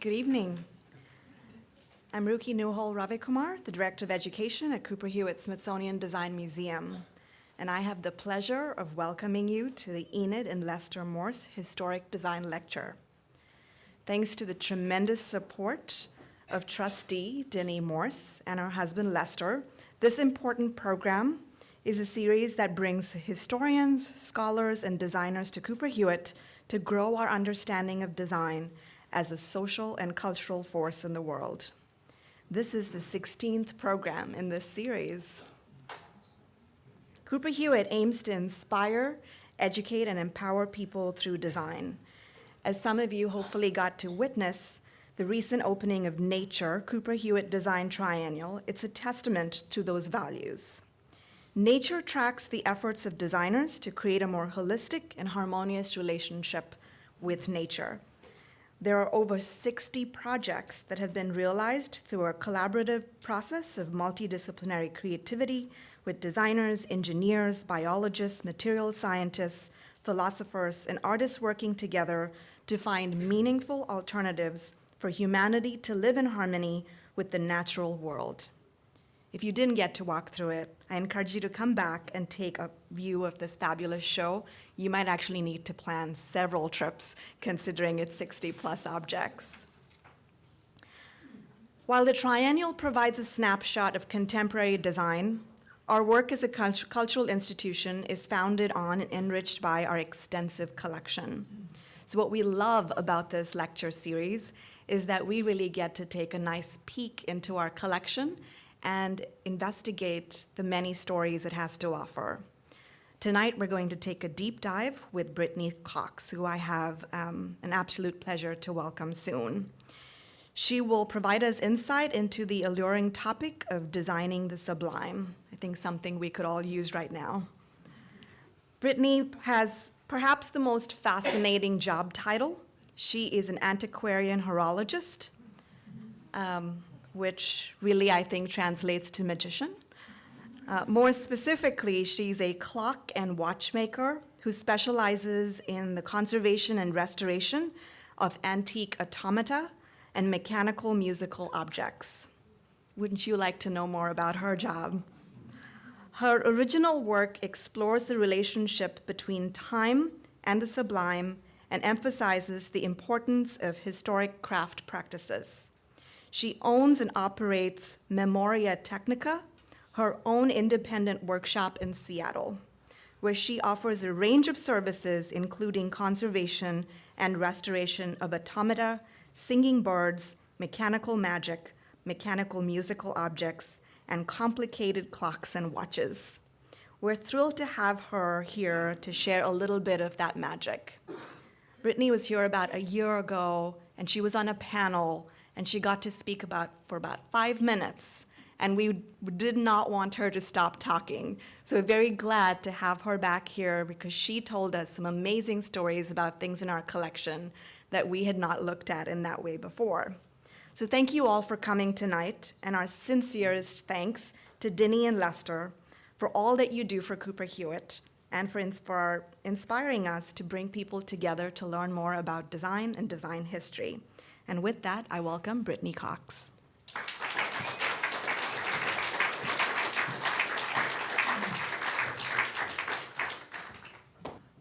Good evening. I'm Ruki Neuhold Ravikumar, the Director of Education at Cooper Hewitt Smithsonian Design Museum, and I have the pleasure of welcoming you to the Enid and Lester Morse Historic Design Lecture. Thanks to the tremendous support of trustee Denny Morse and her husband Lester, this important program is a series that brings historians, scholars, and designers to Cooper Hewitt to grow our understanding of design as a social and cultural force in the world. This is the 16th program in this series. Cooper Hewitt aims to inspire, educate, and empower people through design. As some of you hopefully got to witness, the recent opening of Nature, Cooper Hewitt Design Triennial, it's a testament to those values. Nature tracks the efforts of designers to create a more holistic and harmonious relationship with nature. There are over 60 projects that have been realized through a collaborative process of multidisciplinary creativity with designers, engineers, biologists, material scientists, philosophers, and artists working together to find meaningful alternatives for humanity to live in harmony with the natural world. If you didn't get to walk through it, I encourage you to come back and take a view of this fabulous show. You might actually need to plan several trips considering its 60 plus objects. While the triennial provides a snapshot of contemporary design, our work as a cultural institution is founded on and enriched by our extensive collection. So what we love about this lecture series is that we really get to take a nice peek into our collection and investigate the many stories it has to offer. Tonight, we're going to take a deep dive with Brittany Cox, who I have um, an absolute pleasure to welcome soon. She will provide us insight into the alluring topic of designing the sublime. I think something we could all use right now. Brittany has perhaps the most fascinating job title. She is an antiquarian horologist. Um, which really I think translates to magician. Uh, more specifically, she's a clock and watchmaker who specializes in the conservation and restoration of antique automata and mechanical musical objects. Wouldn't you like to know more about her job? Her original work explores the relationship between time and the sublime and emphasizes the importance of historic craft practices. She owns and operates Memoria Technica, her own independent workshop in Seattle, where she offers a range of services, including conservation and restoration of automata, singing birds, mechanical magic, mechanical musical objects, and complicated clocks and watches. We're thrilled to have her here to share a little bit of that magic. Brittany was here about a year ago, and she was on a panel and she got to speak about for about five minutes and we did not want her to stop talking. So we're very glad to have her back here because she told us some amazing stories about things in our collection that we had not looked at in that way before. So thank you all for coming tonight and our sincerest thanks to Denny and Lester for all that you do for Cooper Hewitt and for, for inspiring us to bring people together to learn more about design and design history. And with that, I welcome Brittany Cox.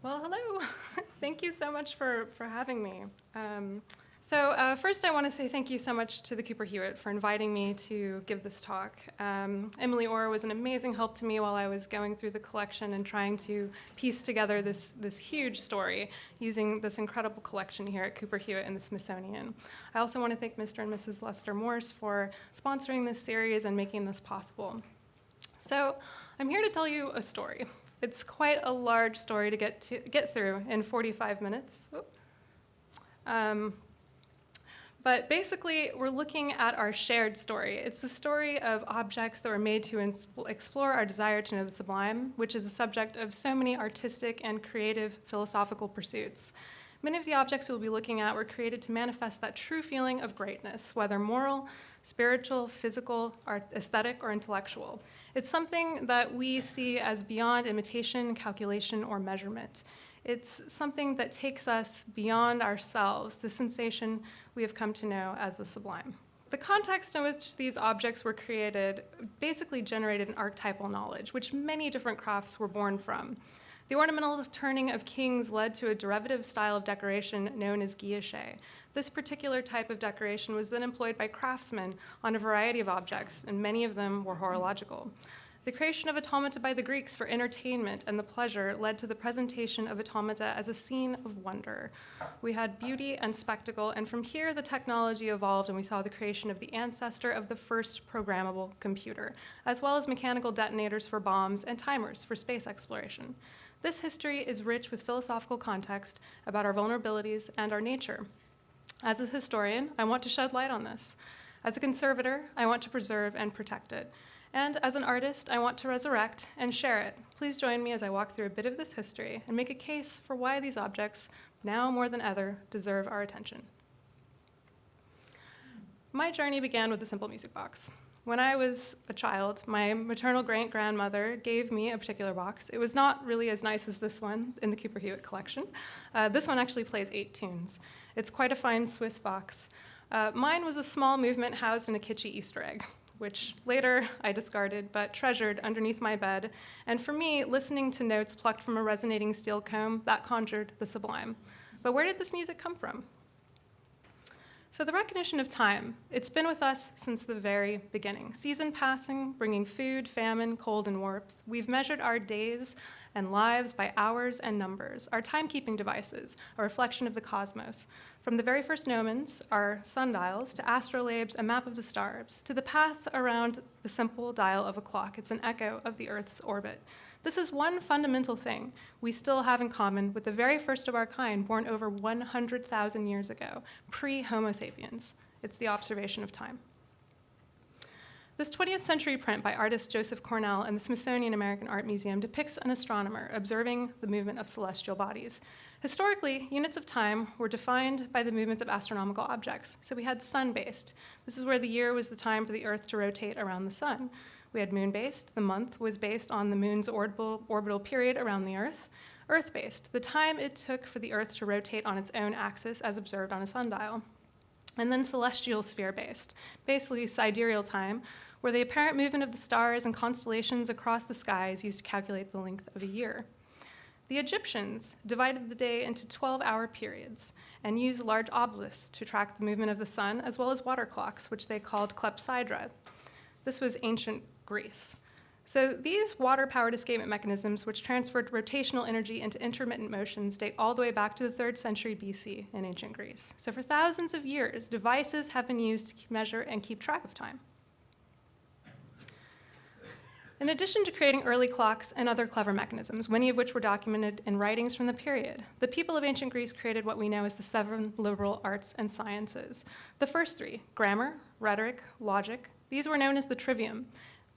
Well, hello. Thank you so much for, for having me. Um, so uh, first I want to say thank you so much to the Cooper Hewitt for inviting me to give this talk. Um, Emily Orr was an amazing help to me while I was going through the collection and trying to piece together this, this huge story using this incredible collection here at Cooper Hewitt and the Smithsonian. I also want to thank Mr. and Mrs. Lester Morse for sponsoring this series and making this possible. So I'm here to tell you a story. It's quite a large story to get, to, get through in 45 minutes. Um, but basically, we're looking at our shared story. It's the story of objects that were made to explore our desire to know the sublime, which is a subject of so many artistic and creative philosophical pursuits. Many of the objects we'll be looking at were created to manifest that true feeling of greatness, whether moral, spiritual, physical, art, aesthetic, or intellectual. It's something that we see as beyond imitation, calculation, or measurement. It's something that takes us beyond ourselves, the sensation we have come to know as the sublime. The context in which these objects were created basically generated an archetypal knowledge, which many different crafts were born from. The ornamental turning of kings led to a derivative style of decoration known as guilloche. This particular type of decoration was then employed by craftsmen on a variety of objects, and many of them were horological. The creation of automata by the Greeks for entertainment and the pleasure led to the presentation of automata as a scene of wonder. We had beauty and spectacle, and from here the technology evolved and we saw the creation of the ancestor of the first programmable computer, as well as mechanical detonators for bombs and timers for space exploration. This history is rich with philosophical context about our vulnerabilities and our nature. As a historian, I want to shed light on this. As a conservator, I want to preserve and protect it. And as an artist, I want to resurrect and share it. Please join me as I walk through a bit of this history and make a case for why these objects, now more than ever, deserve our attention. My journey began with a simple music box. When I was a child, my maternal great grandmother gave me a particular box. It was not really as nice as this one in the Cooper Hewitt collection. Uh, this one actually plays eight tunes. It's quite a fine Swiss box. Uh, mine was a small movement housed in a kitschy Easter egg which later I discarded but treasured underneath my bed. And for me, listening to notes plucked from a resonating steel comb, that conjured the sublime. But where did this music come from? So the recognition of time, it's been with us since the very beginning. Season passing, bringing food, famine, cold, and warmth. We've measured our days and lives by hours and numbers, our timekeeping devices, a reflection of the cosmos. From the very first gnomons, our sundials, to astrolabes, a map of the stars, to the path around the simple dial of a clock. It's an echo of the Earth's orbit. This is one fundamental thing we still have in common with the very first of our kind, born over 100,000 years ago, pre Homo sapiens. It's the observation of time. This 20th century print by artist Joseph Cornell in the Smithsonian American Art Museum depicts an astronomer observing the movement of celestial bodies. Historically, units of time were defined by the movements of astronomical objects. So we had sun based. This is where the year was the time for the Earth to rotate around the sun. We had moon based. The month was based on the moon's orbital, orbital period around the Earth. Earth based, the time it took for the Earth to rotate on its own axis as observed on a sundial. And then celestial sphere based, basically sidereal time, where the apparent movement of the stars and constellations across the sky is used to calculate the length of a year. The Egyptians divided the day into 12 hour periods and used large obelisks to track the movement of the sun, as well as water clocks, which they called clepsydra. This was ancient Greece. So these water powered escapement mechanisms, which transferred rotational energy into intermittent motions, date all the way back to the third century BC in ancient Greece. So for thousands of years, devices have been used to measure and keep track of time. In addition to creating early clocks and other clever mechanisms, many of which were documented in writings from the period, the people of ancient Greece created what we know as the seven liberal arts and sciences. The first three grammar, rhetoric, logic these were known as the trivium.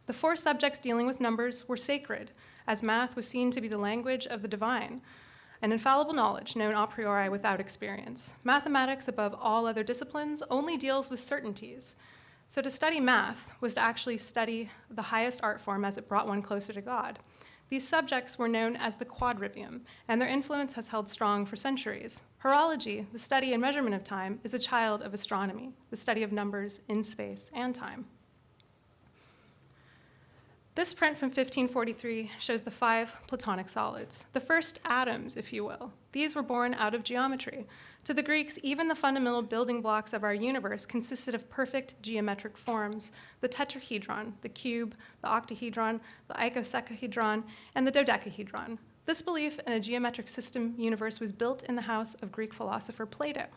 The four subjects dealing with numbers were sacred, as math was seen to be the language of the divine, an infallible knowledge known a priori without experience. Mathematics, above all other disciplines, only deals with certainties. So to study math was to actually study the highest art form as it brought one closer to God. These subjects were known as the quadrivium, and their influence has held strong for centuries. Horology, the study and measurement of time, is a child of astronomy, the study of numbers in space and time. This print from 1543 shows the five Platonic solids, the first atoms, if you will. These were born out of geometry. To the Greeks, even the fundamental building blocks of our universe consisted of perfect geometric forms the tetrahedron, the cube, the octahedron, the icosahedron, and the dodecahedron. This belief in a geometric system universe was built in the house of Greek philosopher Plato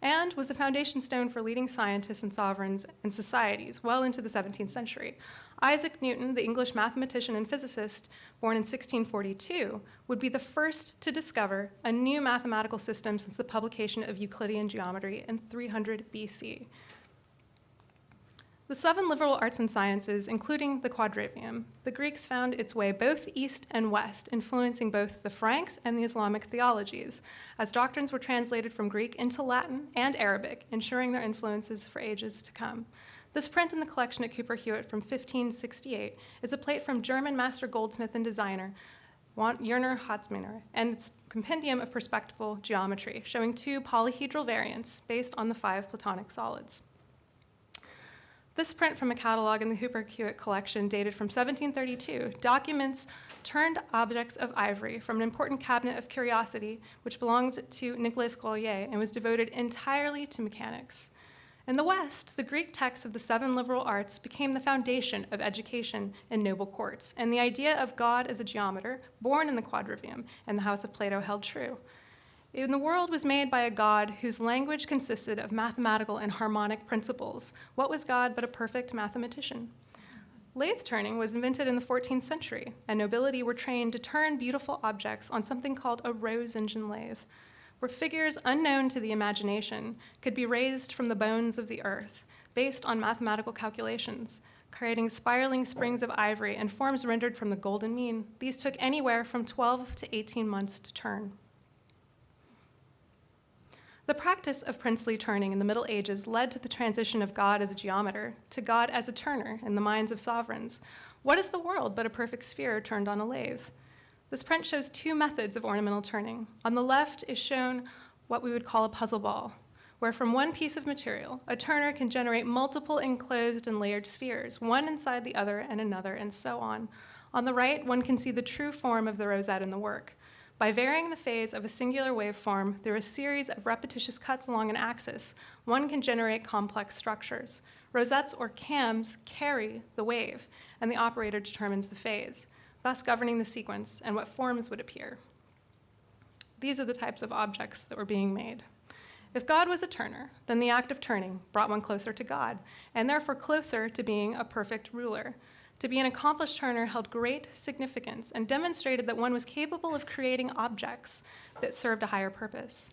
and was the foundation stone for leading scientists and sovereigns and societies well into the 17th century. Isaac Newton, the English mathematician and physicist born in 1642, would be the first to discover a new mathematical system since the publication of Euclidean geometry in 300 BC. The seven liberal arts and sciences, including the quadrivium, the Greeks found its way both east and west, influencing both the Franks and the Islamic theologies, as doctrines were translated from Greek into Latin and Arabic, ensuring their influences for ages to come. This print in the collection at Cooper Hewitt from 1568 is a plate from German master goldsmith and designer Yerner Hatzminer, and its compendium of perspectival geometry, showing two polyhedral variants based on the five Platonic solids. This print from a catalog in the Cooper Hewitt collection, dated from 1732, documents turned objects of ivory from an important cabinet of curiosity which belonged to Nicolas Grollier and was devoted entirely to mechanics. In the West, the Greek texts of the seven liberal arts became the foundation of education in noble courts, and the idea of God as a geometer, born in the quadrivium and the house of Plato, held true. And the world was made by a God whose language consisted of mathematical and harmonic principles. What was God but a perfect mathematician? Lathe turning was invented in the 14th century, and nobility were trained to turn beautiful objects on something called a rose engine lathe, where figures unknown to the imagination could be raised from the bones of the earth based on mathematical calculations, creating spiraling springs of ivory and forms rendered from the golden mean. These took anywhere from 12 to 18 months to turn. The practice of princely turning in the Middle Ages led to the transition of God as a geometer to God as a turner in the minds of sovereigns. What is the world but a perfect sphere turned on a lathe? This print shows two methods of ornamental turning. On the left is shown what we would call a puzzle ball, where from one piece of material, a turner can generate multiple enclosed and layered spheres, one inside the other and another, and so on. On the right, one can see the true form of the rosette in the work. By varying the phase of a singular waveform through a series of repetitious cuts along an axis, one can generate complex structures. Rosettes or cams carry the wave, and the operator determines the phase, thus governing the sequence and what forms would appear. These are the types of objects that were being made. If God was a turner, then the act of turning brought one closer to God, and therefore closer to being a perfect ruler. To be an accomplished turner held great significance and demonstrated that one was capable of creating objects that served a higher purpose.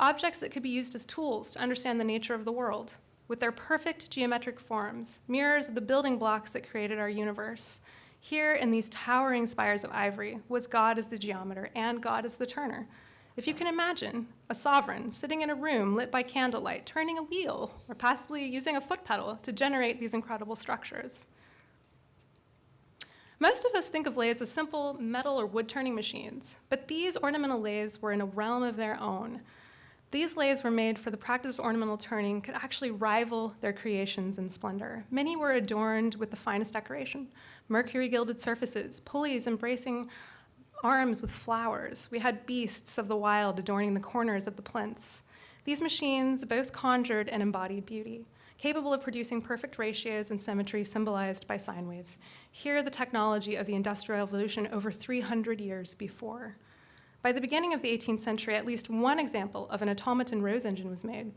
Objects that could be used as tools to understand the nature of the world, with their perfect geometric forms, mirrors of the building blocks that created our universe. Here, in these towering spires of ivory, was God as the geometer and God as the turner. If you can imagine a sovereign sitting in a room lit by candlelight, turning a wheel, or possibly using a foot pedal to generate these incredible structures. Most of us think of lathes as simple metal or wood turning machines, but these ornamental lathes were in a realm of their own. These lathes were made for the practice of ornamental turning could actually rival their creations in splendor. Many were adorned with the finest decoration, mercury gilded surfaces, pulleys embracing arms with flowers. We had beasts of the wild adorning the corners of the plinths. These machines both conjured and embodied beauty capable of producing perfect ratios and symmetry symbolized by sine waves. Here, the technology of the Industrial Revolution over 300 years before. By the beginning of the 18th century, at least one example of an automaton rose engine was made.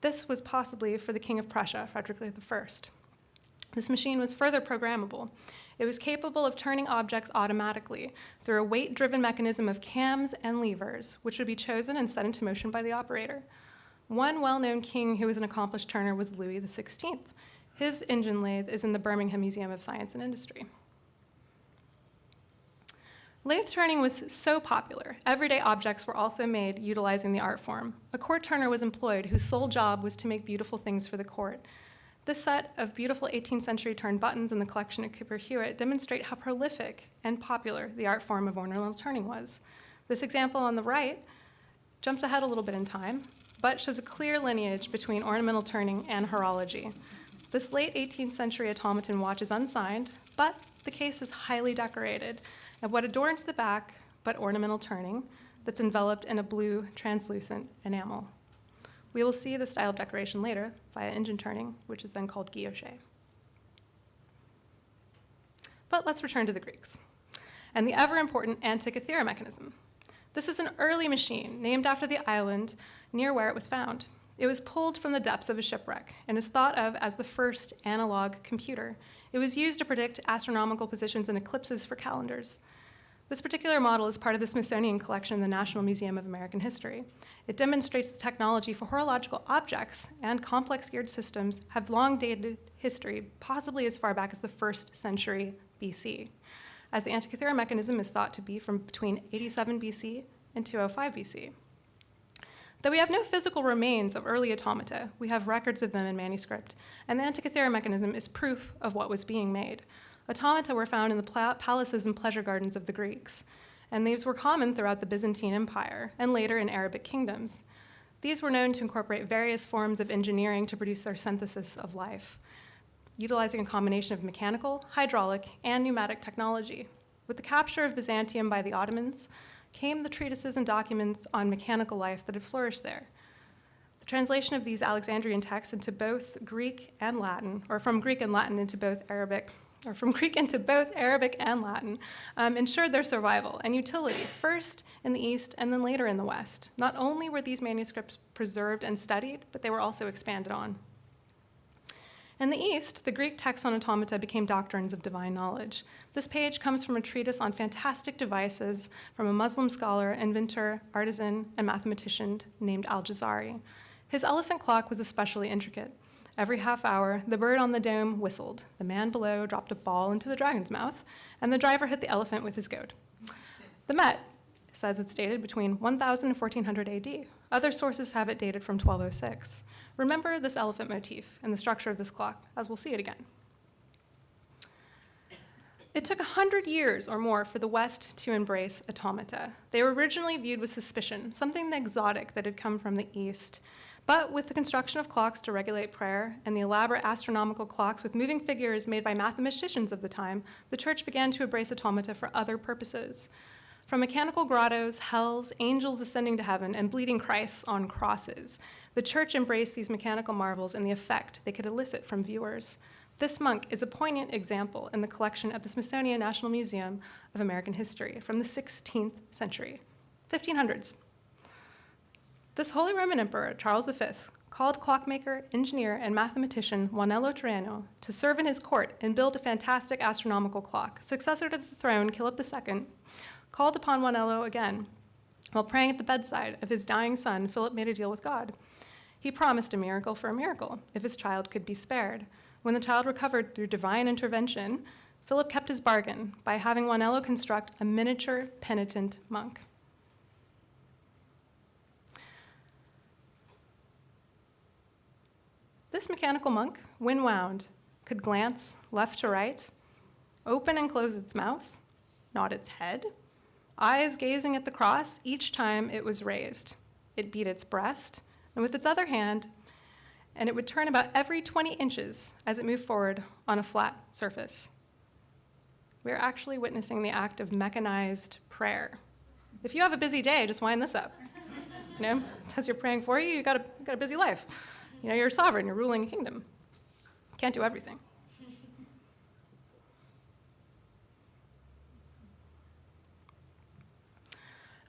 This was possibly for the King of Prussia, Frederick I. This machine was further programmable. It was capable of turning objects automatically through a weight-driven mechanism of cams and levers, which would be chosen and set into motion by the operator. One well-known king who was an accomplished turner was Louis XVI. His engine lathe is in the Birmingham Museum of Science and Industry. Lathe turning was so popular, everyday objects were also made utilizing the art form. A court turner was employed whose sole job was to make beautiful things for the court. This set of beautiful 18th century turned buttons in the collection at Cooper Hewitt demonstrate how prolific and popular the art form of ornamental turning was. This example on the right jumps ahead a little bit in time, but shows a clear lineage between ornamental turning and horology. This late 18th century automaton watch is unsigned, but the case is highly decorated, and what adorns the back but ornamental turning that's enveloped in a blue translucent enamel. We will see the style of decoration later via engine turning, which is then called guilloche. But let's return to the Greeks and the ever important Antikythera mechanism. This is an early machine named after the island near where it was found. It was pulled from the depths of a shipwreck and is thought of as the first analog computer. It was used to predict astronomical positions and eclipses for calendars. This particular model is part of the Smithsonian collection in the National Museum of American History. It demonstrates the technology for horological objects and complex geared systems have long dated history, possibly as far back as the first century BC, as the Antikythera mechanism is thought to be from between 87 BC and 205 BC. Though we have no physical remains of early automata, we have records of them in manuscript, and the Antikythera mechanism is proof of what was being made. Automata were found in the palaces and pleasure gardens of the Greeks, and these were common throughout the Byzantine Empire and later in Arabic kingdoms. These were known to incorporate various forms of engineering to produce their synthesis of life, utilizing a combination of mechanical, hydraulic, and pneumatic technology. With the capture of Byzantium by the Ottomans came the treatises and documents on mechanical life that had flourished there. The translation of these Alexandrian texts into both Greek and Latin, or from Greek and Latin into both Arabic, or from Greek into both Arabic and Latin, um, ensured their survival and utility, first in the East and then later in the West. Not only were these manuscripts preserved and studied, but they were also expanded on. In the East, the Greek texts on automata became doctrines of divine knowledge. This page comes from a treatise on fantastic devices from a Muslim scholar, inventor, artisan, and mathematician named Al Jazari. His elephant clock was especially intricate. Every half hour, the bird on the dome whistled, the man below dropped a ball into the dragon's mouth, and the driver hit the elephant with his goad. The Met says it's dated between 1000 and 1400 AD. Other sources have it dated from 1206. Remember this elephant motif and the structure of this clock, as we'll see it again. It took 100 years or more for the West to embrace automata. They were originally viewed with suspicion, something exotic that had come from the East. But with the construction of clocks to regulate prayer and the elaborate astronomical clocks with moving figures made by mathematicians of the time, the church began to embrace automata for other purposes. From mechanical grottos, hells, angels ascending to heaven, and bleeding Christs on crosses, the church embraced these mechanical marvels and the effect they could elicit from viewers. This monk is a poignant example in the collection at the Smithsonian National Museum of American History from the 16th century, 1500s. This Holy Roman Emperor, Charles V, called clockmaker, engineer, and mathematician Juanelo Turriano to serve in his court and build a fantastic astronomical clock. Successor to the throne, Philip II, called upon Juanelo again. While praying at the bedside of his dying son, Philip made a deal with God. He promised a miracle for a miracle if his child could be spared. When the child recovered through divine intervention, Philip kept his bargain by having Juanelo construct a miniature penitent monk. This mechanical monk, when wound, could glance left to right, open and close its mouth, nod its head, eyes gazing at the cross each time it was raised. It beat its breast, and with its other hand, and it would turn about every 20 inches as it moved forward on a flat surface. We're actually witnessing the act of mechanized prayer. If you have a busy day, just wind this up. You know, as you're praying for you, you got a, got a busy life. You know, you're a sovereign, you're ruling a kingdom. Can't do everything.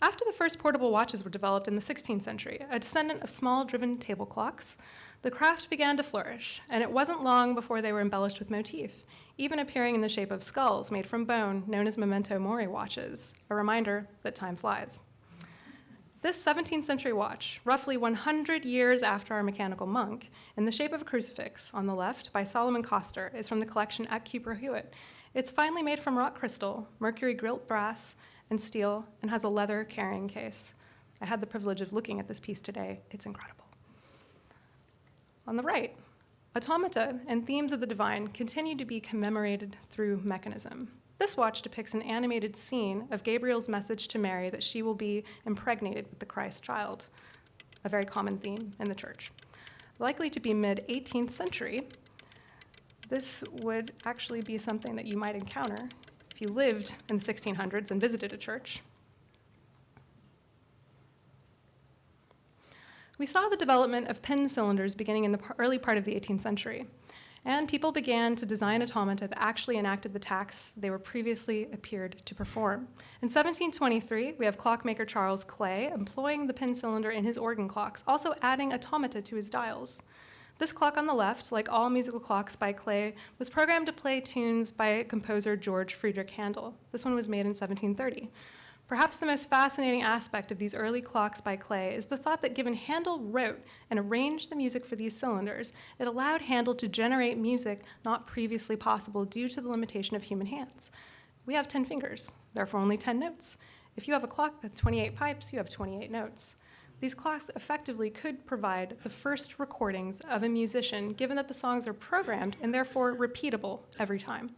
After the first portable watches were developed in the 16th century, a descendant of small driven table clocks, the craft began to flourish, and it wasn't long before they were embellished with motif, even appearing in the shape of skulls made from bone known as memento mori watches, a reminder that time flies. This 17th century watch, roughly 100 years after our mechanical monk, in the shape of a crucifix on the left by Salomon Coster, is from the collection at Cooper Hewitt. It's finely made from rock crystal, mercury gilt brass, and steel, and has a leather carrying case. I had the privilege of looking at this piece today. It's incredible. On the right, automata and themes of the divine continue to be commemorated through mechanism. This watch depicts an animated scene of Gabriel's message to Mary that she will be impregnated with the Christ child, a very common theme in the church. Likely to be mid 18th century, this would actually be something that you might encounter if you lived in the 1600s and visited a church. We saw the development of pin cylinders beginning in the early part of the 18th century, and people began to design automata that actually enacted the tasks they were previously appeared to perform. In 1723, we have clockmaker Charles Clay employing the pin cylinder in his organ clocks, also adding automata to his dials. This clock on the left, like all musical clocks by Clay, was programmed to play tunes by composer George Friedrich Handel. This one was made in 1730. Perhaps the most fascinating aspect of these early clocks by Clay is the thought that given Handel wrote and arranged the music for these cylinders, it allowed Handel to generate music not previously possible due to the limitation of human hands. We have 10 fingers, therefore only 10 notes. If you have a clock with 28 pipes, you have 28 notes. These clocks effectively could provide the first recordings of a musician, given that the songs are programmed and therefore repeatable every time.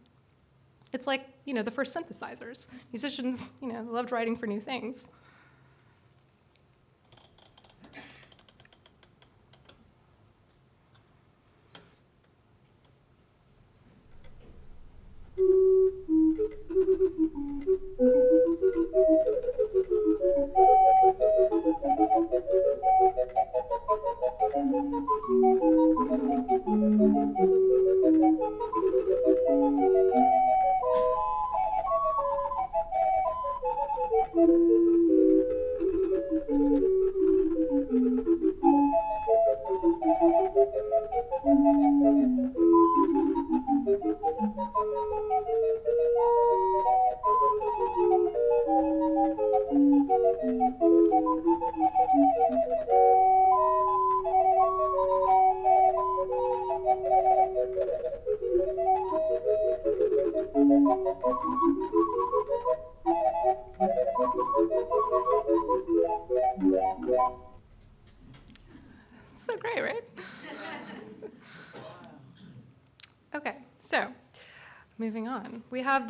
It's like, you know, the first synthesizers. Musicians, you know, loved writing for new things.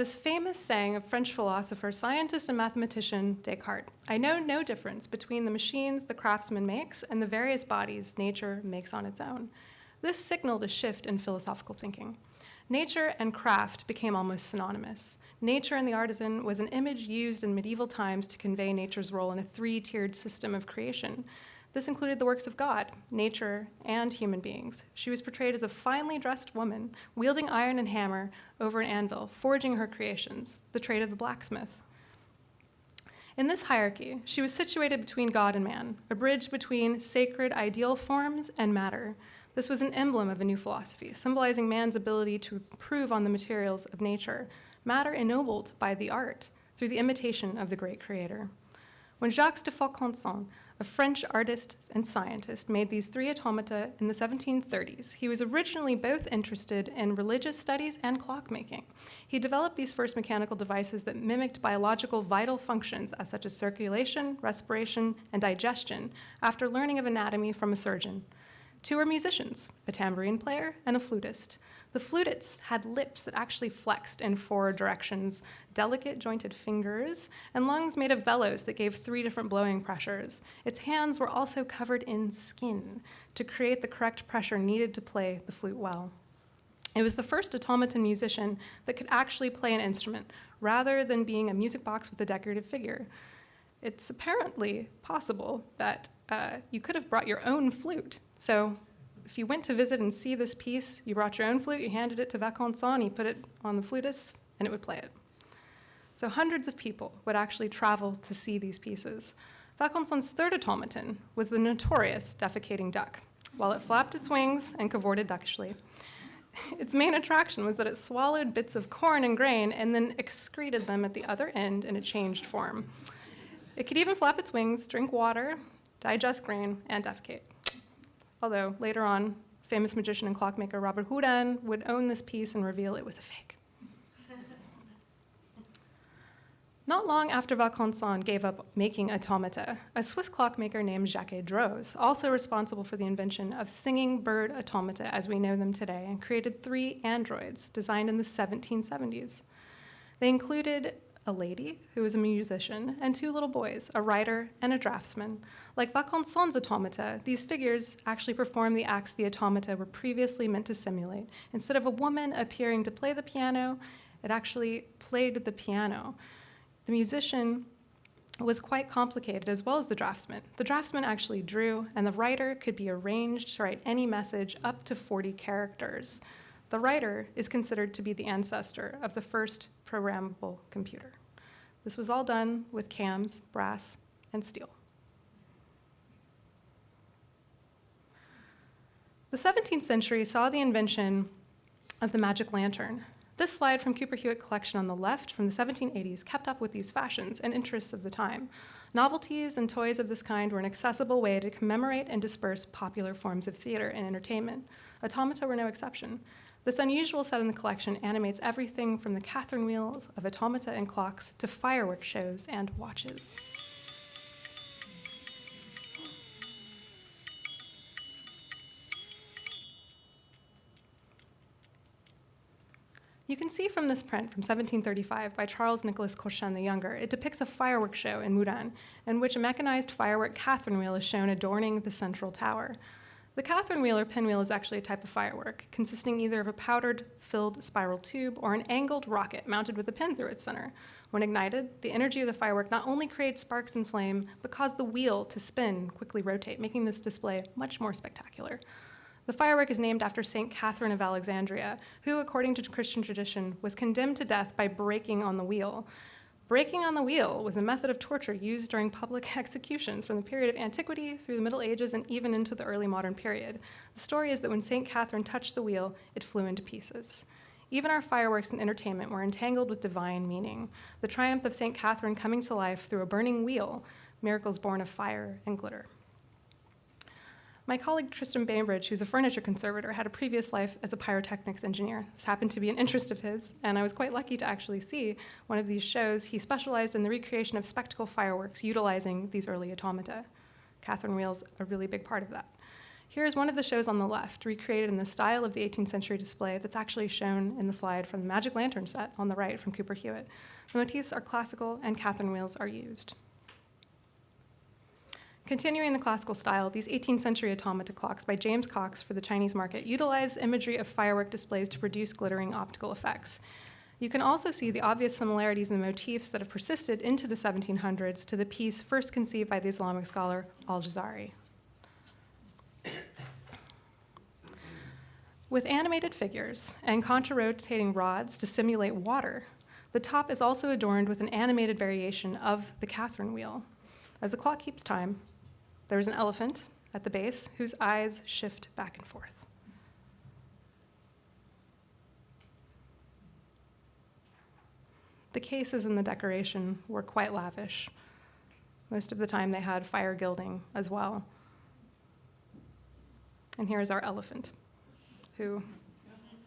This famous saying of French philosopher, scientist, and mathematician Descartes I know no difference between the machines the craftsman makes and the various bodies nature makes on its own. This signaled a shift in philosophical thinking. Nature and craft became almost synonymous. Nature and the artisan was an image used in medieval times to convey nature's role in a three tiered system of creation. This included the works of God, nature, and human beings. She was portrayed as a finely dressed woman, wielding iron and hammer over an anvil, forging her creations, the trade of the blacksmith. In this hierarchy, she was situated between God and man, a bridge between sacred ideal forms and matter. This was an emblem of a new philosophy, symbolizing man's ability to improve on the materials of nature, matter ennobled by the art through the imitation of the great creator. When Jacques de Vaucanson, a French artist and scientist, made these three automata in the 1730s, he was originally both interested in religious studies and clockmaking. He developed these first mechanical devices that mimicked biological vital functions, such as circulation, respiration, and digestion, after learning of anatomy from a surgeon. Two were musicians, a tambourine player and a flutist. The flutists had lips that actually flexed in four directions, delicate jointed fingers, and lungs made of bellows that gave three different blowing pressures. Its hands were also covered in skin to create the correct pressure needed to play the flute well. It was the first automaton musician that could actually play an instrument rather than being a music box with a decorative figure. It's apparently possible that uh, you could have brought your own flute. So if you went to visit and see this piece, you brought your own flute, you handed it to Vaucanson, he put it on the flutist, and it would play it. So hundreds of people would actually travel to see these pieces. Vaucanson's third automaton was the notorious defecating duck, while it flapped its wings and cavorted duckishly. Its main attraction was that it swallowed bits of corn and grain and then excreted them at the other end in a changed form. It could even flap its wings, drink water, digest grain, and defecate. Although later on, famous magician and clockmaker Robert Houdin would own this piece and reveal it was a fake. Not long after Vaucanson gave up making automata, a Swiss clockmaker named Jaquet-Droz, also responsible for the invention of singing bird automata as we know them today, and created three androids designed in the 1770s. They included a lady who was a musician, and two little boys, a writer and a draftsman. Like Vaucanson's automata, these figures actually perform the acts the automata were previously meant to simulate. Instead of a woman appearing to play the piano, it actually played the piano. The musician was quite complicated, as well as the draftsman. The draftsman actually drew, and the writer could be arranged to write any message up to 40 characters. The writer is considered to be the ancestor of the first programmable computer. This was all done with cams, brass, and steel. The 17th century saw the invention of the magic lantern. This slide from Cooper Hewitt collection on the left from the 1780s kept up with these fashions and interests of the time. Novelties and toys of this kind were an accessible way to commemorate and disperse popular forms of theater and entertainment. Automata were no exception. This unusual set in the collection animates everything from the Catherine wheels of automata and clocks to fireworks shows and watches. You can see from this print from 1735 by Charles Nicholas Cochin the Younger, it depicts a fireworks show in Muran, in which a mechanized firework Catherine wheel is shown adorning the central tower. The Catherine wheel or pinwheel is actually a type of firework, consisting either of a powdered filled spiral tube or an angled rocket mounted with a pin through its center. When ignited, the energy of the firework not only creates sparks and flame, but causes the wheel to spin, quickly rotate, making this display much more spectacular. The firework is named after St. Catherine of Alexandria, who, according to Christian tradition, was condemned to death by breaking on the wheel. Breaking on the wheel was a method of torture used during public executions from the period of antiquity through the Middle Ages and even into the early modern period. The story is that when St. Catherine touched the wheel, it flew into pieces. Even our fireworks and entertainment were entangled with divine meaning. The triumph of St. Catherine coming to life through a burning wheel, miracles born of fire and glitter. My colleague Tristan Bainbridge, who's a furniture conservator, had a previous life as a pyrotechnics engineer. This happened to be an interest of his, and I was quite lucky to actually see one of these shows. He specialized in the recreation of spectacle fireworks utilizing these early automata. Catherine Wheel's a really big part of that. Here is one of the shows on the left, recreated in the style of the 18th century display that's actually shown in the slide from the Magic Lantern set on the right from Cooper Hewitt. The motifs are classical and Catherine wheels are used. Continuing the classical style, these 18th century automata clocks by James Cox for the Chinese market utilize imagery of firework displays to produce glittering optical effects. You can also see the obvious similarities in the motifs that have persisted into the 1700s to the piece first conceived by the Islamic scholar Al-Jazari. With animated figures and contra-rotating rods to simulate water, the top is also adorned with an animated variation of the Catherine wheel. As the clock keeps time, there is an elephant at the base whose eyes shift back and forth. The cases and the decoration were quite lavish. Most of the time, they had fire gilding as well. And here is our elephant, who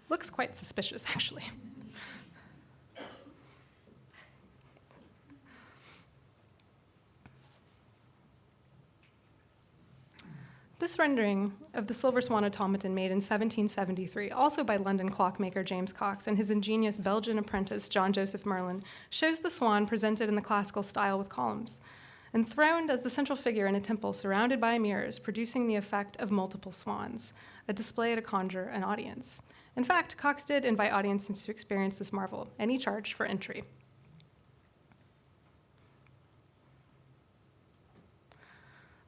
looks quite suspicious, actually. This rendering of the Silver Swan automaton made in 1773, also by London clockmaker James Cox and his ingenious Belgian apprentice John Joseph Merlin, shows the swan presented in the classical style with columns, enthroned as the central figure in a temple surrounded by mirrors, producing the effect of multiple swans, a display to conjure an audience. In fact, Cox did invite audiences to experience this marvel, and he charged for entry.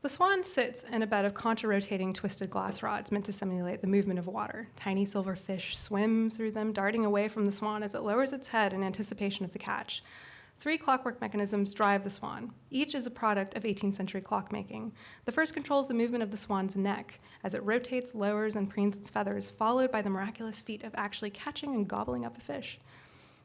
The swan sits in a bed of contra-rotating twisted glass rods meant to simulate the movement of water. Tiny silver fish swim through them, darting away from the swan as it lowers its head in anticipation of the catch. Three clockwork mechanisms drive the swan. Each is a product of 18th century clockmaking. The first controls the movement of the swan's neck as it rotates, lowers, and preens its feathers, followed by the miraculous feat of actually catching and gobbling up a fish.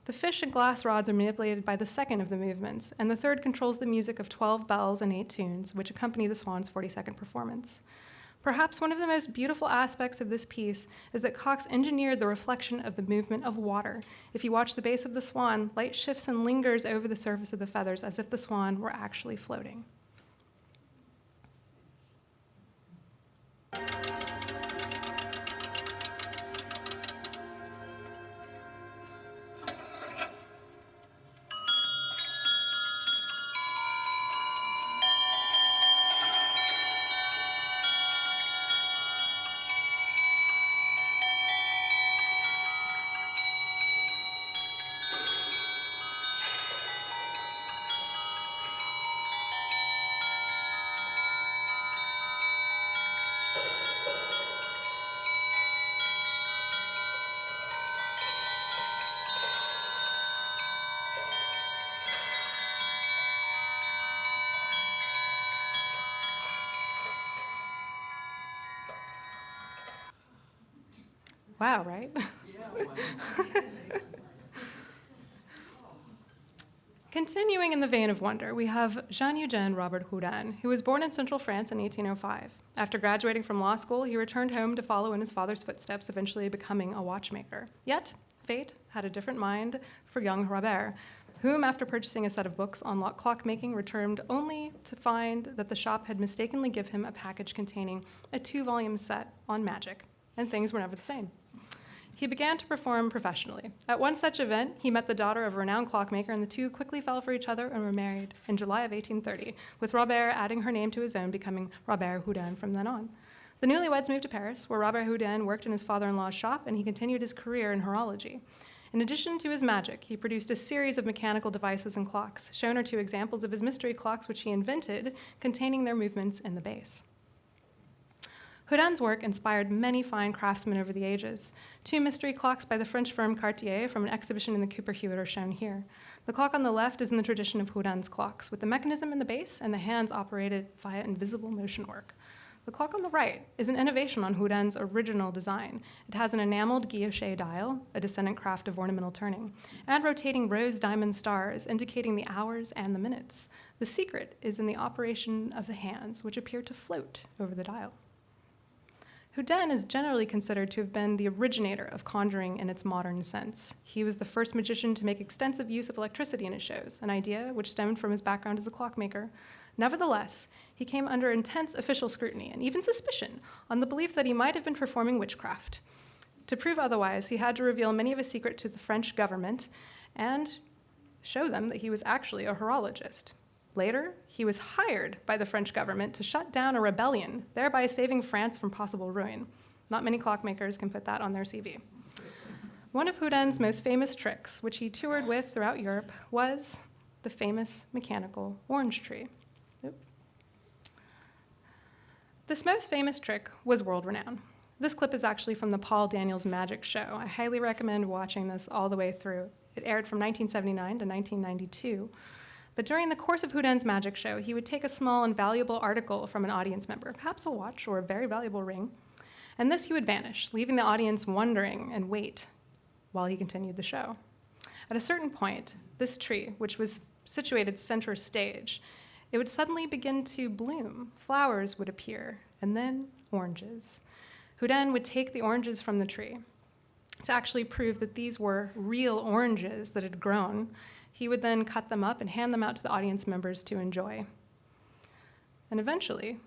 The fish and glass rods are manipulated by the second of the movements, and the third controls the music of 12 bells and eight tunes, which accompany the swan's 40 second performance. Perhaps one of the most beautiful aspects of this piece is that Cox engineered the reflection of the movement of water. If you watch the base of the swan, light shifts and lingers over the surface of the feathers as if the swan were actually floating. Wow, right? Continuing in the vein of wonder, we have Jean Eugène Robert Houdin, who was born in central France in 1805. After graduating from law school, he returned home to follow in his father's footsteps, eventually becoming a watchmaker. Yet, fate had a different mind for young Robert, whom, after purchasing a set of books on clockmaking, returned only to find that the shop had mistakenly given him a package containing a two volume set on magic, and things were never the same. He began to perform professionally. At one such event, he met the daughter of a renowned clockmaker, and the two quickly fell for each other and were married in July of 1830, with Robert adding her name to his own, becoming Robert Houdin from then on. The newlyweds moved to Paris, where Robert Houdin worked in his father in law's shop, and he continued his career in horology. In addition to his magic, he produced a series of mechanical devices and clocks. Shown are two examples of his mystery clocks, which he invented, containing their movements in the base. Houdin's work inspired many fine craftsmen over the ages. Two mystery clocks by the French firm Cartier from an exhibition in the Cooper Hewitt are shown here. The clock on the left is in the tradition of Houdin's clocks, with the mechanism in the base and the hands operated via invisible motion work. The clock on the right is an innovation on Houdin's original design. It has an enameled guilloche dial, a descendant craft of ornamental turning, and rotating rose diamond stars indicating the hours and the minutes. The secret is in the operation of the hands, which appear to float over the dial. Houdin is generally considered to have been the originator of conjuring in its modern sense. He was the first magician to make extensive use of electricity in his shows, an idea which stemmed from his background as a clockmaker. Nevertheless, he came under intense official scrutiny and even suspicion on the belief that he might have been performing witchcraft. To prove otherwise, he had to reveal many of his secrets to the French government and show them that he was actually a horologist. Later, he was hired by the French government to shut down a rebellion, thereby saving France from possible ruin. Not many clockmakers can put that on their CV. One of Houdin's most famous tricks, which he toured with throughout Europe, was the famous mechanical orange tree. Oop. This most famous trick was world renowned. This clip is actually from the Paul Daniels Magic Show. I highly recommend watching this all the way through. It aired from 1979 to 1992. But during the course of Houdin's magic show, he would take a small and valuable article from an audience member, perhaps a watch or a very valuable ring, and this he would vanish, leaving the audience wondering and wait while he continued the show. At a certain point, this tree, which was situated center stage, it would suddenly begin to bloom. Flowers would appear, and then oranges. Houdin would take the oranges from the tree to actually prove that these were real oranges that had grown he would then cut them up and hand them out to the audience members to enjoy. And eventually,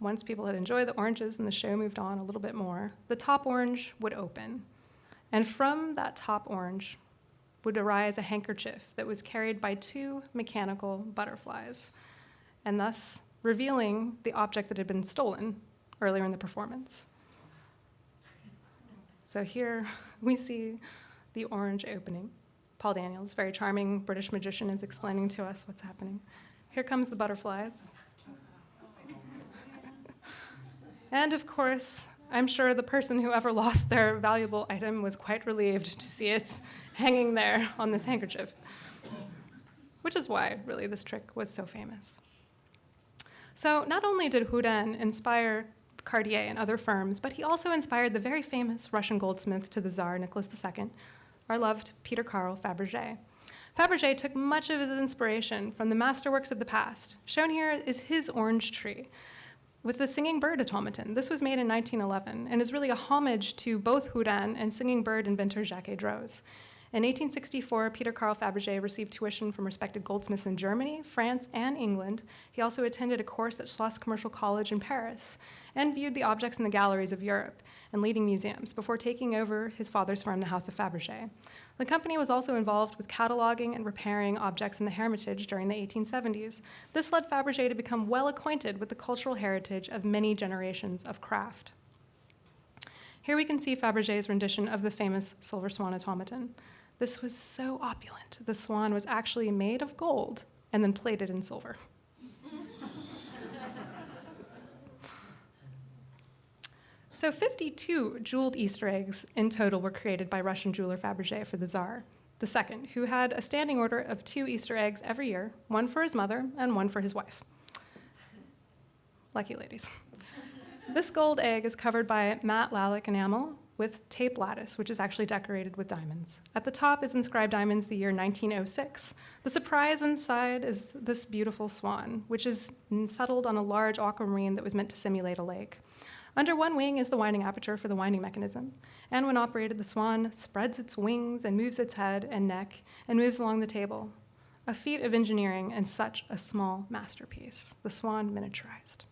once people had enjoyed the oranges and the show moved on a little bit more, the top orange would open. And from that top orange would arise a handkerchief that was carried by two mechanical butterflies, and thus revealing the object that had been stolen earlier in the performance. So here we see the orange opening. Paul Daniels, very charming British magician, is explaining to us what's happening. Here comes the butterflies. and of course, I'm sure the person who ever lost their valuable item was quite relieved to see it hanging there on this handkerchief, which is why, really, this trick was so famous. So, not only did Houdin inspire Cartier and other firms, but he also inspired the very famous Russian goldsmith to the Tsar Nicholas II, our loved Peter Carl Fabergé. Fabergé took much of his inspiration from the masterworks of the past. Shown here is his orange tree with the Singing Bird automaton. This was made in 1911 and is really a homage to both Houdin and Singing Bird inventor Jaquet Droz. In 1864, Peter Carl Fabergé received tuition from respected goldsmiths in Germany, France, and England. He also attended a course at Schloss Commercial College in Paris and viewed the objects in the galleries of Europe and leading museums before taking over his father's firm, the House of Fabergé. The company was also involved with cataloging and repairing objects in the Hermitage during the 1870s. This led Fabergé to become well acquainted with the cultural heritage of many generations of craft. Here we can see Fabergé's rendition of the famous Silver Swan automaton. This was so opulent. The swan was actually made of gold and then plated in silver. so 52 jeweled Easter eggs in total were created by Russian jeweler Fabergé for the Tsar the second, who had a standing order of two Easter eggs every year, one for his mother and one for his wife. Lucky ladies. this gold egg is covered by matte lilac enamel with tape lattice, which is actually decorated with diamonds. At the top is inscribed diamonds the year 1906. The surprise inside is this beautiful swan, which is settled on a large aquamarine that was meant to simulate a lake. Under one wing is the winding aperture for the winding mechanism, and when operated, the swan spreads its wings and moves its head and neck and moves along the table. A feat of engineering and such a small masterpiece, the swan miniaturized.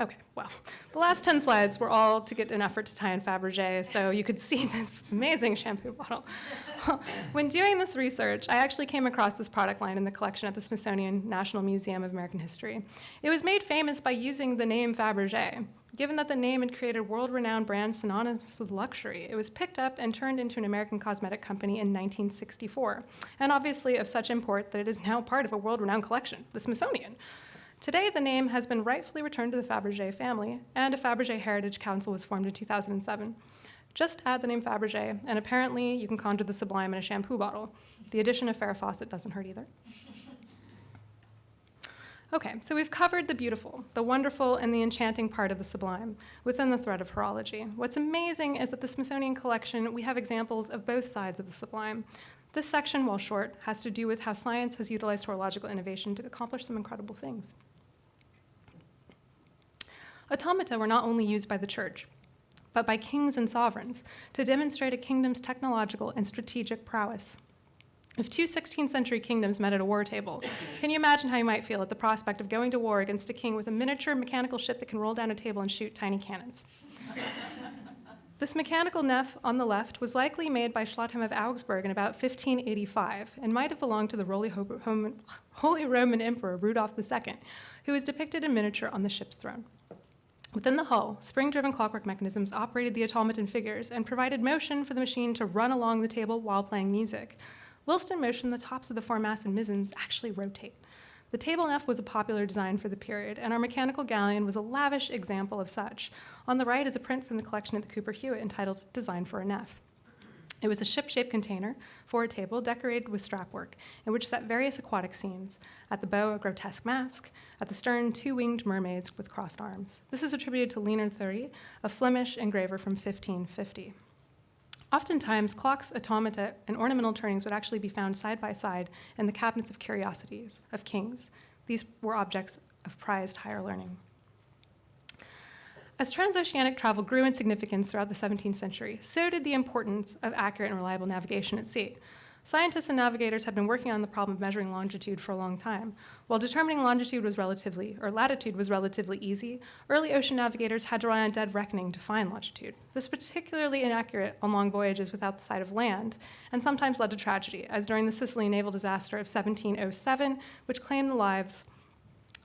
Okay, well, the last 10 slides were all to get an effort to tie in Fabergé, so you could see this amazing shampoo bottle. when doing this research, I actually came across this product line in the collection at the Smithsonian National Museum of American History. It was made famous by using the name Fabergé. Given that the name had created world-renowned brand synonymous with luxury, it was picked up and turned into an American cosmetic company in 1964, and obviously of such import that it is now part of a world-renowned collection, the Smithsonian. Today, the name has been rightfully returned to the Fabergé family, and a Fabergé Heritage Council was formed in 2007. Just add the name Fabergé, and apparently you can conjure the sublime in a shampoo bottle. The addition of Farrah Fawcett doesn't hurt either. Okay, so we've covered the beautiful, the wonderful, and the enchanting part of the sublime within the thread of horology. What's amazing is that the Smithsonian collection, we have examples of both sides of the sublime. This section, while short, has to do with how science has utilized horological innovation to accomplish some incredible things. Automata were not only used by the church, but by kings and sovereigns to demonstrate a kingdom's technological and strategic prowess. If two 16th century kingdoms met at a war table, can you imagine how you might feel at the prospect of going to war against a king with a miniature mechanical ship that can roll down a table and shoot tiny cannons? this mechanical nef on the left was likely made by Schlottheim of Augsburg in about 1585 and might have belonged to the Holy Roman Emperor Rudolf II, who is depicted in miniature on the ship's throne. Within the hull, spring-driven clockwork mechanisms operated the automaton figures and provided motion for the machine to run along the table while playing music. Whilst in motion, the tops of the foremast and mizzens actually rotate. The table nef was a popular design for the period, and our mechanical galleon was a lavish example of such. On the right is a print from the collection at the Cooper Hewitt entitled Design for a Nef. It was a ship-shaped container for a table decorated with strapwork, in which sat various aquatic scenes. At the bow, a grotesque mask. At the stern, two winged mermaids with crossed arms. This is attributed to Leonard Thiry, a Flemish engraver from 1550. Oftentimes, clocks, automata, and ornamental turnings would actually be found side by side in the cabinets of curiosities of kings. These were objects of prized higher learning. As transoceanic travel grew in significance throughout the 17th century, so did the importance of accurate and reliable navigation at sea. Scientists and navigators have been working on the problem of measuring longitude for a long time. While determining longitude was relatively, or latitude was relatively easy, early ocean navigators had to rely on dead reckoning to find longitude. This was particularly inaccurate on long voyages without the sight of land, and sometimes led to tragedy, as during the Scilly naval disaster of 1707, which claimed the lives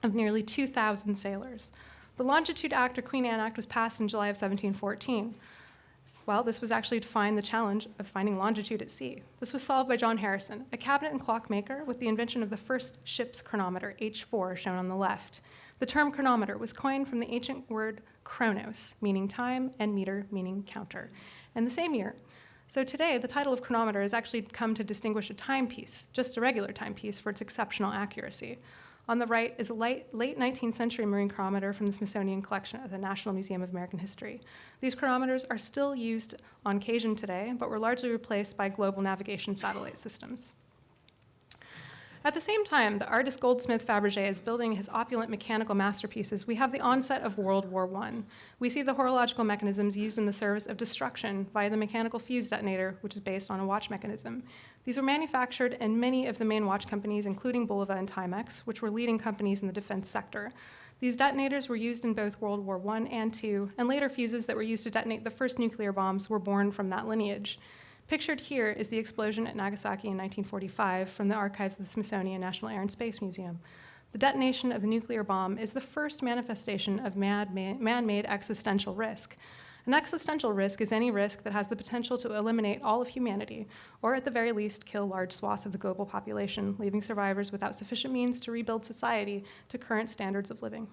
of nearly 2,000 sailors. The Longitude Act, or Queen Anne Act, was passed in July of 1714. Well, this was actually to find the challenge of finding longitude at sea. This was solved by John Harrison, a cabinet and clockmaker with the invention of the first ship's chronometer, H4, shown on the left. The term chronometer was coined from the ancient word chronos, meaning time, and meter, meaning counter, in the same year. So today, the title of chronometer has actually come to distinguish a timepiece, just a regular timepiece, for its exceptional accuracy. On the right is a late, late 19th century marine chronometer from the Smithsonian collection at the National Museum of American History. These chronometers are still used on occasion today, but were largely replaced by global navigation satellite systems. At the same time, the artist Goldsmith Fabergé is building his opulent mechanical masterpieces, we have the onset of World War I. We see the horological mechanisms used in the service of destruction via the mechanical fuse detonator, which is based on a watch mechanism. These were manufactured in many of the main watch companies, including Bulova and Timex, which were leading companies in the defense sector. These detonators were used in both World War I and II, and later fuses that were used to detonate the first nuclear bombs were born from that lineage. Pictured here is the explosion at Nagasaki in 1945 from the archives of the Smithsonian National Air and Space Museum. The detonation of the nuclear bomb is the first manifestation of man-made existential risk. An existential risk is any risk that has the potential to eliminate all of humanity, or at the very least kill large swaths of the global population, leaving survivors without sufficient means to rebuild society to current standards of living.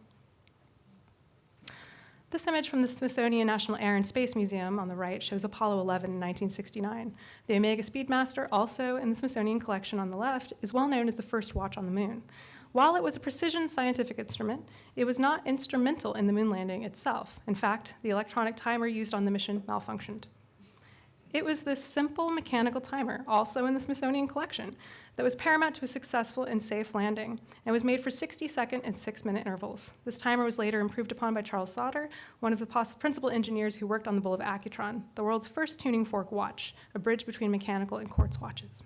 This image from the Smithsonian National Air and Space Museum on the right shows Apollo 11 in 1969. The Omega Speedmaster, also in the Smithsonian collection on the left, is well known as the first watch on the moon. While it was a precision scientific instrument, it was not instrumental in the moon landing itself. In fact, the electronic timer used on the mission malfunctioned. It was this simple mechanical timer, also in the Smithsonian collection, that was paramount to a successful and safe landing and was made for 60 second and six minute intervals. This timer was later improved upon by Charles Sauter, one of the principal engineers who worked on the Bulova Accutron, the world's first tuning fork watch, a bridge between mechanical and quartz watches.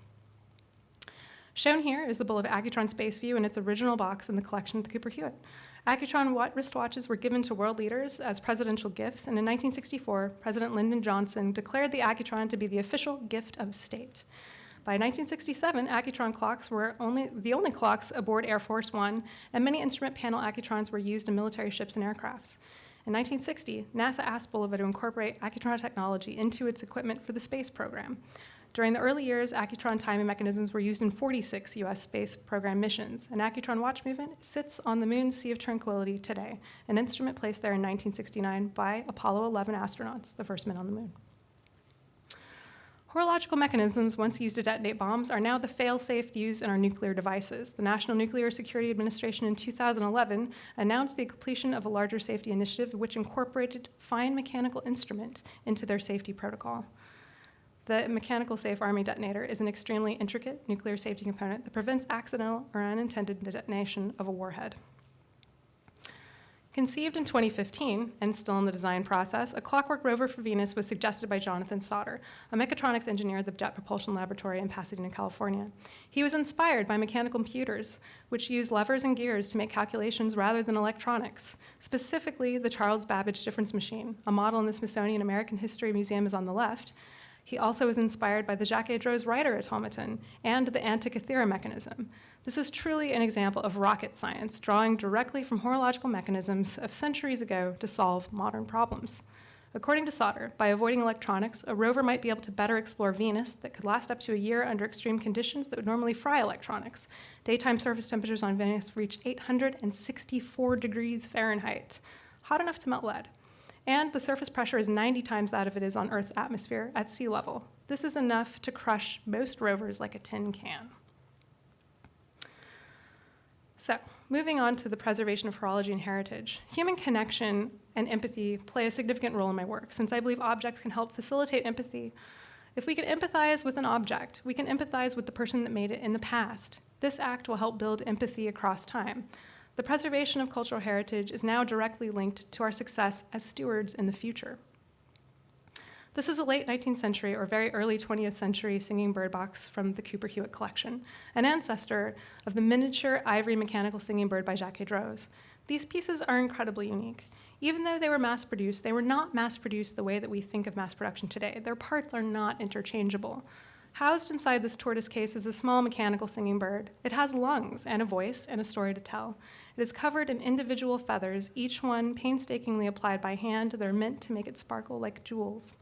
Shown here is the Bulova Accutron Space View in its original box in the collection of the Cooper Hewitt. Accutron wristwatches were given to world leaders as presidential gifts, and in 1964, President Lyndon Johnson declared the Accutron to be the official gift of state. By 1967, Accutron clocks were only, the only clocks aboard Air Force One, and many instrument panel Accutrons were used in military ships and aircrafts. In 1960, NASA asked Bulova to incorporate Accutron technology into its equipment for the space program. During the early years, Accutron timing mechanisms were used in 46 U.S. space program missions. An Accutron watch movement sits on the moon's Sea of Tranquility today, an instrument placed there in 1969 by Apollo 11 astronauts, the first men on the moon. Horological mechanisms, once used to detonate bombs, are now the fail-safe used in our nuclear devices. The National Nuclear Security Administration in 2011 announced the completion of a larger safety initiative which incorporated fine mechanical instrument into their safety protocol. The mechanical safe army detonator is an extremely intricate nuclear safety component that prevents accidental or unintended detonation of a warhead. Conceived in 2015 and still in the design process, a clockwork rover for Venus was suggested by Jonathan Sauder, a mechatronics engineer at the Jet Propulsion Laboratory in Pasadena, California. He was inspired by mechanical computers, which use levers and gears to make calculations rather than electronics. Specifically, the Charles Babbage difference machine, a model in the Smithsonian American History Museum is on the left, he also was inspired by the Jaquet-Droz Rider automaton and the Antikythera mechanism. This is truly an example of rocket science, drawing directly from horological mechanisms of centuries ago to solve modern problems. According to Sauder, by avoiding electronics, a rover might be able to better explore Venus that could last up to a year under extreme conditions that would normally fry electronics. Daytime surface temperatures on Venus reach 864 degrees Fahrenheit, hot enough to melt lead and the surface pressure is 90 times that of it is on Earth's atmosphere at sea level. This is enough to crush most rovers like a tin can. So, moving on to the preservation of horology and heritage, human connection and empathy play a significant role in my work, since I believe objects can help facilitate empathy. If we can empathize with an object, we can empathize with the person that made it in the past. This act will help build empathy across time. The preservation of cultural heritage is now directly linked to our success as stewards in the future. This is a late 19th century or very early 20th century singing bird box from the Cooper Hewitt collection, an ancestor of the miniature ivory mechanical singing bird by Jaquet-Droz. These pieces are incredibly unique. Even though they were mass produced, they were not mass produced the way that we think of mass production today. Their parts are not interchangeable. Housed inside this tortoise case is a small mechanical singing bird. It has lungs and a voice and a story to tell. It is covered in individual feathers, each one painstakingly applied by hand. They're meant to make it sparkle like jewels.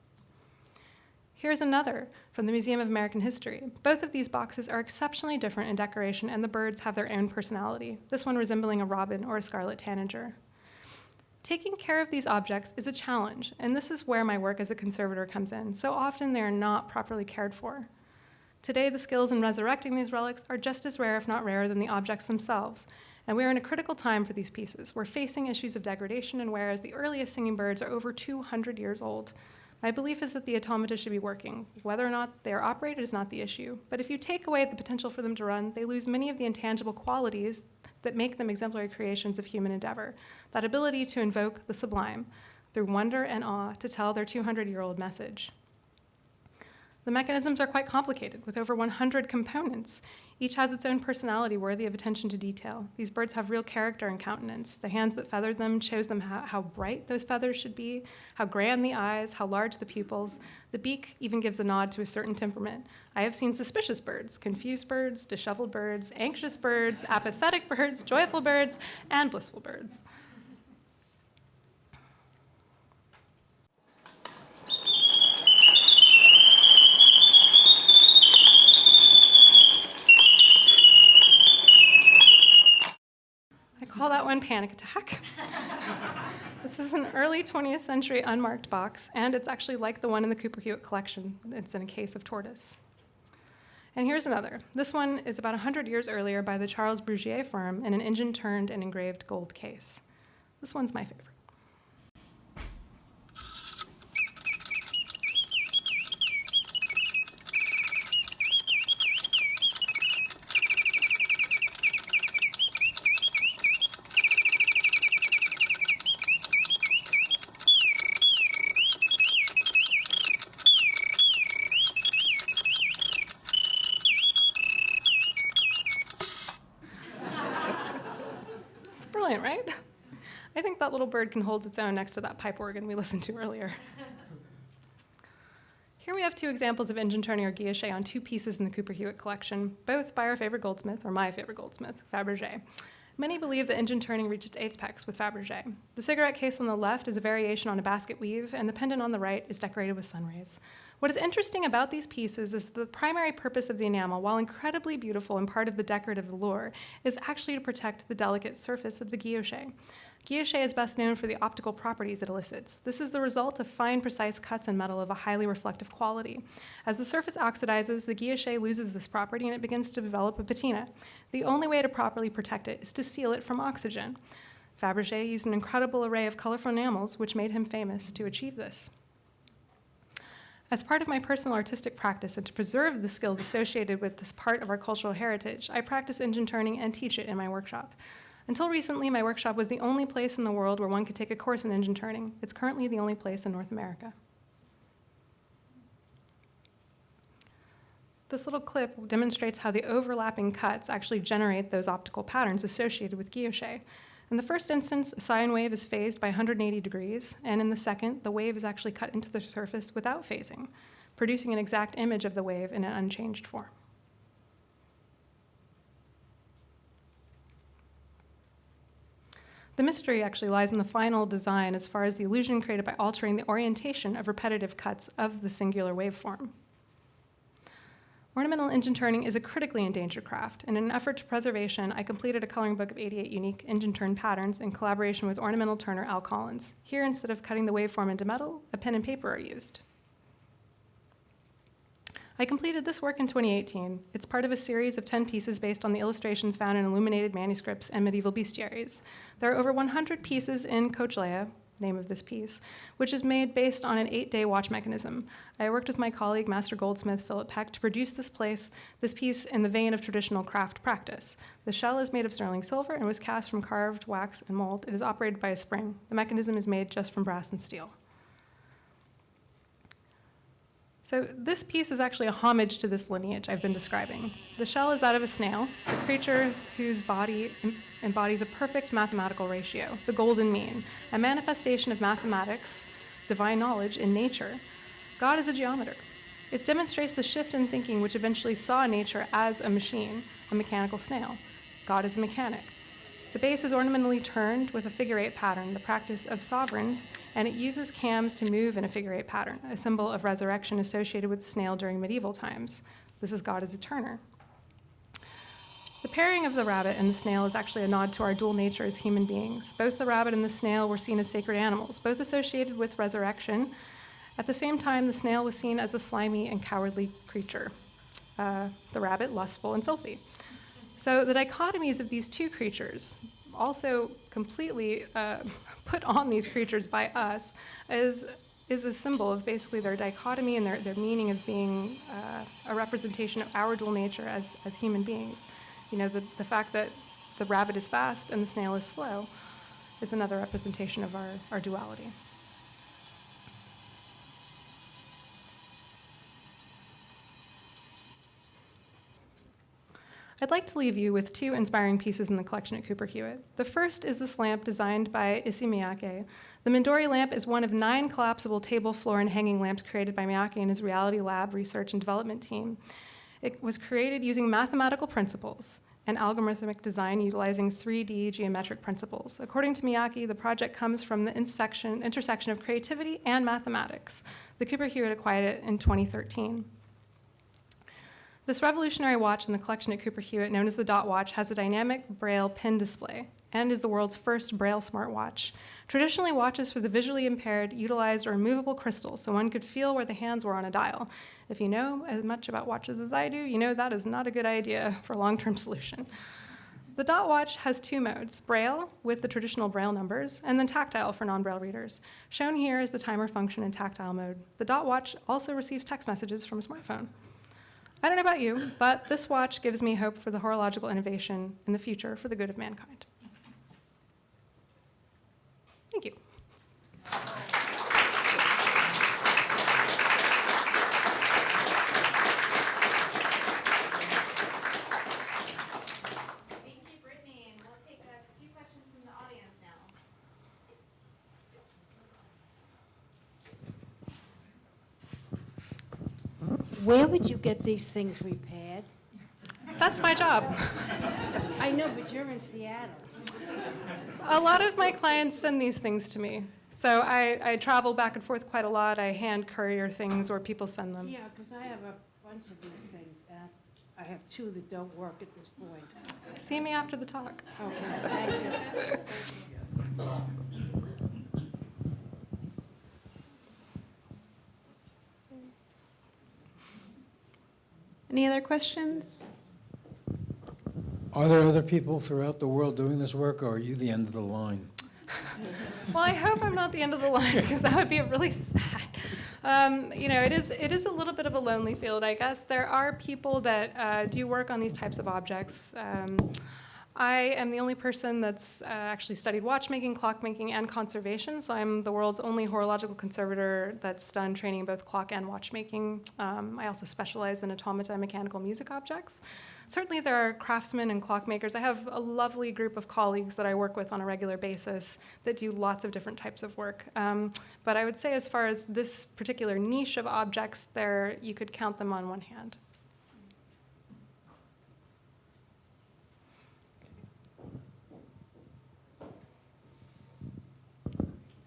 Here's another from the Museum of American History. Both of these boxes are exceptionally different in decoration, and the birds have their own personality, this one resembling a robin or a scarlet tanager. Taking care of these objects is a challenge, and this is where my work as a conservator comes in. So often they are not properly cared for. Today, the skills in resurrecting these relics are just as rare, if not rarer, than the objects themselves. And we are in a critical time for these pieces. We're facing issues of degradation, and whereas the earliest singing birds are over 200 years old, my belief is that the automata should be working. Whether or not they are operated is not the issue. But if you take away the potential for them to run, they lose many of the intangible qualities that make them exemplary creations of human endeavor. That ability to invoke the sublime through wonder and awe to tell their 200 year old message. The mechanisms are quite complicated, with over 100 components. Each has its own personality worthy of attention to detail. These birds have real character and countenance. The hands that feathered them chose them how, how, bright those feathers should be, how grand the eyes, how large the pupils. The beak even gives a nod to a certain temperament. I have seen suspicious birds, confused birds, disheveled birds, anxious birds, apathetic birds, joyful birds, and blissful birds. Call that one panic attack. this is an early 20th century unmarked box, and it's actually like the one in the Cooper Hewitt collection. It's in a case of tortoise. And here's another. This one is about 100 years earlier by the Charles Bruguier firm in an engine turned and engraved gold case. This one's my favorite. I think that little bird can hold its own next to that pipe organ we listened to earlier. Here we have two examples of engine turning or guilloche on two pieces in the Cooper Hewitt collection, both by our favorite goldsmith, or my favorite goldsmith, Fabergé. Many believe that engine turning reached its apex with Fabergé. The cigarette case on the left is a variation on a basket weave, and the pendant on the right is decorated with sun rays. What is interesting about these pieces is that the primary purpose of the enamel, while incredibly beautiful and part of the decorative allure, is actually to protect the delicate surface of the guilloche. Guilloche is best known for the optical properties it elicits. This is the result of fine, precise cuts in metal of a highly reflective quality. As the surface oxidizes, the guilloche loses this property and it begins to develop a patina. The only way to properly protect it is to seal it from oxygen. Fabergé used an incredible array of colorful enamels, which made him famous to achieve this. As part of my personal artistic practice and to preserve the skills associated with this part of our cultural heritage, I practice engine turning and teach it in my workshop. Until recently, my workshop was the only place in the world where one could take a course in engine turning. It's currently the only place in North America. This little clip demonstrates how the overlapping cuts actually generate those optical patterns associated with guilloche. In the first instance, a sine wave is phased by 180 degrees, and in the second, the wave is actually cut into the surface without phasing, producing an exact image of the wave in an unchanged form. The mystery actually lies in the final design as far as the illusion created by altering the orientation of repetitive cuts of the singular waveform. Ornamental engine turning is a critically endangered craft, and in an effort to preservation, I completed a coloring book of 88 unique engine turn patterns in collaboration with ornamental turner Al Collins. Here, instead of cutting the waveform into metal, a pen and paper are used. I completed this work in 2018. It's part of a series of 10 pieces based on the illustrations found in illuminated manuscripts and medieval bestiaries. There are over 100 pieces in Cochlea, name of this piece, which is made based on an eight-day watch mechanism. I worked with my colleague, master goldsmith Philip Peck, to produce this place, this piece in the vein of traditional craft practice. The shell is made of sterling silver and was cast from carved wax and mold. It is operated by a spring. The mechanism is made just from brass and steel. So this piece is actually a homage to this lineage I've been describing. The shell is that of a snail, a creature whose body embodies a perfect mathematical ratio, the golden mean, a manifestation of mathematics, divine knowledge in nature. God is a geometer. It demonstrates the shift in thinking which eventually saw nature as a machine, a mechanical snail. God is a mechanic. The base is ornamentally turned with a figure eight pattern, the practice of sovereigns, and it uses cams to move in a figure eight pattern, a symbol of resurrection associated with snail during medieval times. This is God as a turner. The pairing of the rabbit and the snail is actually a nod to our dual nature as human beings. Both the rabbit and the snail were seen as sacred animals, both associated with resurrection. At the same time, the snail was seen as a slimy and cowardly creature, uh, the rabbit lustful and filthy. So the dichotomies of these two creatures, also completely uh, put on these creatures by us, is, is a symbol of basically their dichotomy and their, their meaning of being uh, a representation of our dual nature as, as human beings. You know, the, the fact that the rabbit is fast and the snail is slow is another representation of our, our duality. I'd like to leave you with two inspiring pieces in the collection at Cooper Hewitt. The first is this lamp designed by Issey Miyake. The Mendori lamp is one of nine collapsible table, floor, and hanging lamps created by Miyake and his Reality Lab research and development team. It was created using mathematical principles and algorithmic design utilizing 3D geometric principles. According to Miyake, the project comes from the intersection, intersection of creativity and mathematics. The Cooper Hewitt acquired it in 2013. This revolutionary watch in the collection at Cooper Hewitt, known as the Dot Watch, has a dynamic Braille pin display and is the world's first Braille smartwatch. Traditionally, watches for the visually impaired utilized a removable crystal so one could feel where the hands were on a dial. If you know as much about watches as I do, you know that is not a good idea for a long-term solution. The Dot Watch has two modes, Braille with the traditional Braille numbers, and then tactile for non-Braille readers. Shown here is the timer function in tactile mode. The Dot Watch also receives text messages from a smartphone. I don't know about you, but this watch gives me hope for the horological innovation in the future for the good of mankind. Thank you. Thank you, Brittany, and we'll take a few questions from the audience. Where would you get these things repaired? That's my job. I know, but you're in Seattle. A lot of my clients send these things to me. So I, I travel back and forth quite a lot. I hand courier things or people send them. Yeah, because I have a bunch of these things, and I have two that don't work at this point. See me after the talk. Okay, thank you. Any other questions? Are there other people throughout the world doing this work, or are you the end of the line? Well, I hope I'm not the end of the line because that would be a really sad. Um, you know, it is it is a little bit of a lonely field, I guess. There are people that uh, do work on these types of objects. Um, I am the only person that's uh, actually studied watchmaking, clockmaking, and conservation. So I'm the world's only horological conservator that's done training in both clock and watchmaking. Um, I also specialize in automata and mechanical music objects. Certainly, there are craftsmen and clockmakers. I have a lovely group of colleagues that I work with on a regular basis that do lots of different types of work. Um, but I would say, as far as this particular niche of objects, there you could count them on one hand.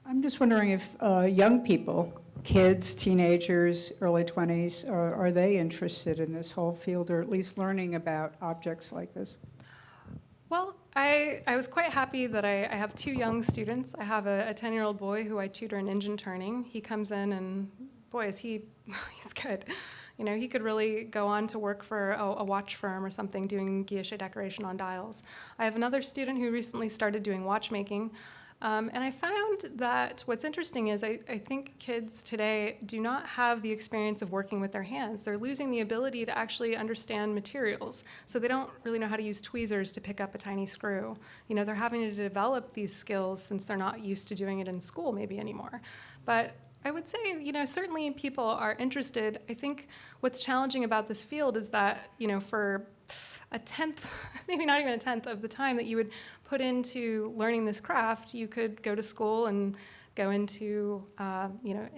I'm just wondering if uh, young people, kids, teenagers, early 20s, are are they interested in this whole field, or at least learning about objects like this? Well, I, I was quite happy that I, I have two young students. I have a 10 year old boy who I tutor in engine turning. He comes in, and boy, is he he's good. You know, he could really go on to work for a, a watch firm or something doing guilloche decoration on dials. I have another student who recently started doing watchmaking. Um, and I found that what's interesting is I, I think kids today do not have the experience of working with their hands. They're losing the ability to actually understand materials. So they don't really know how to use tweezers to pick up a tiny screw. You know, they're having to develop these skills since they're not used to doing it in school maybe anymore. But I would say, you know, certainly people are interested. I think what's challenging about this field is that, you know, for a tenth, maybe not even a tenth of the time that you would put into learning this craft, you could go to school and go into, uh, you know,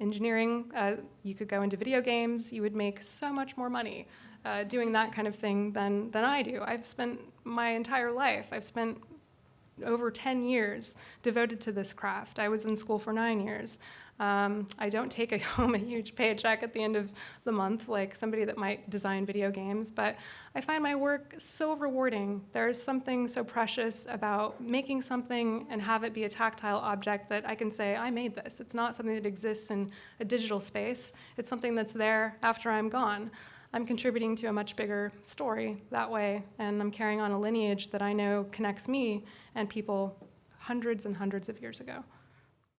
engineering. Uh, you could go into video games. You would make so much more money uh, doing that kind of thing than than I do. I've spent my entire life. I've spent over 10 years devoted to this craft. I was in school for nine years. Um, I don't take a home a huge paycheck at the end of the month like somebody that might design video games, but I find my work so rewarding. There's something so precious about making something and have it be a tactile object that I can say, I made this. It's not something that exists in a digital space, it's something that's there after I'm gone. I'm contributing to a much bigger story that way, and I'm carrying on a lineage that I know connects me and people hundreds and hundreds of years ago.